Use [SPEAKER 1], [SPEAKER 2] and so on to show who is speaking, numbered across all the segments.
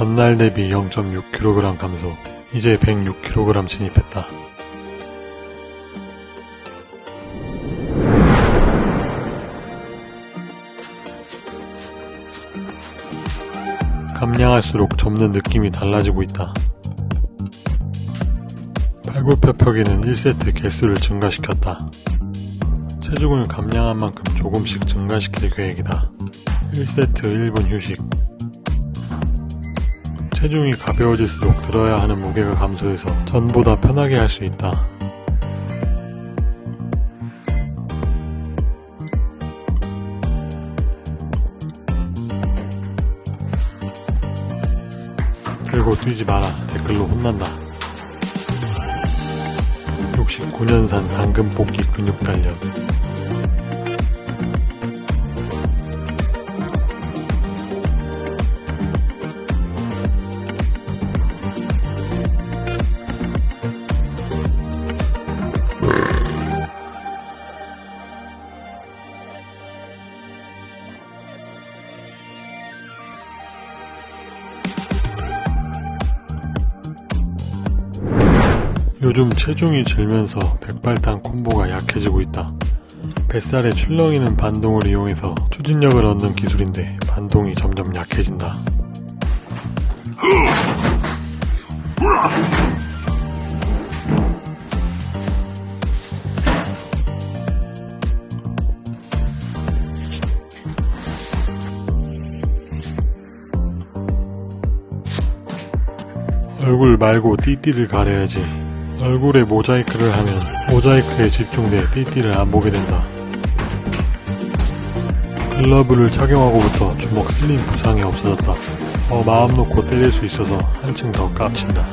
[SPEAKER 1] 전날 대비 0.6kg 감소. 이제 106kg 진입했다. 감량할수록 접는 느낌이 달라지고 있다. 팔굽혀 펴기는 1세트 개수를 증가시켰다. 체중을 감량한 만큼 조금씩 증가시킬 계획이다. 1세트 1분 휴식. 체중이 가벼워질수록 들어야 하는 무게가 감소해서 전보다 편하게 할 수 있다. 들고 뛰지 마라. 댓글로 혼난다. 69년산 당근 뽑기 근육 단련. 요즘 체중이 줄면서 백발탄 콤보가 약해지고 있다. 뱃살에 출렁이는 반동을 이용해서 추진력을 얻는 기술인데 반동이 점점 약해진다. 얼굴 말고 띠띠를 가려야지. 얼굴에 모자이크를 하면 모자이크에 집중돼 띠띠를 안 보게 된다. 글러브를 착용하고부터 주먹 슬림 부상이 없어졌다. 더 마음 놓고 때릴 수 있어서 한층 더 깝친다.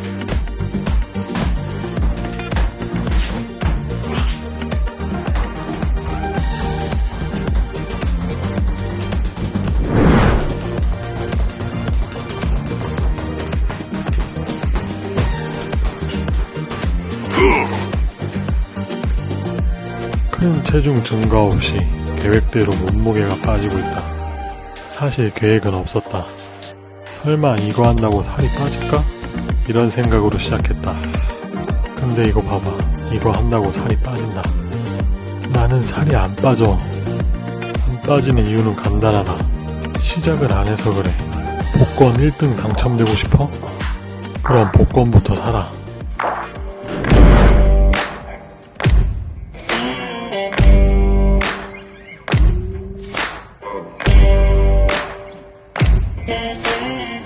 [SPEAKER 1] 큰 체중 증가 없이 계획대로 몸무게가 빠지고 있다. 사실 계획은 없었다. 설마 이거 한다고 살이 빠질까? 이런 생각으로 시작했다. 근데 이거 봐봐. 이거 한다고 살이 빠진다. 나는 살이 안 빠져. 안 빠지는 이유는 간단하다. 시작을 안 해서 그래. 복권 1등 당첨되고 싶어? 그럼 복권부터 사라.
[SPEAKER 2] That's.